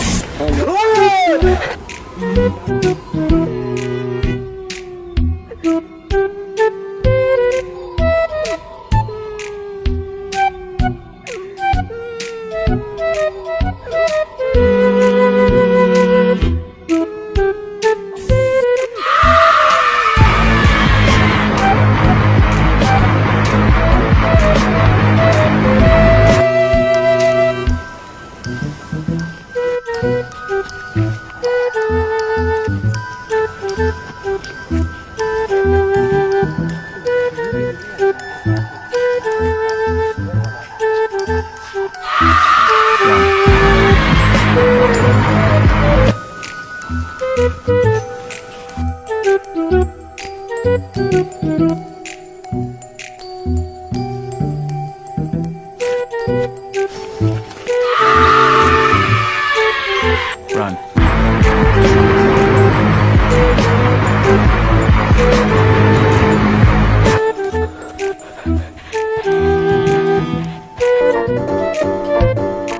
Let's. Thank you.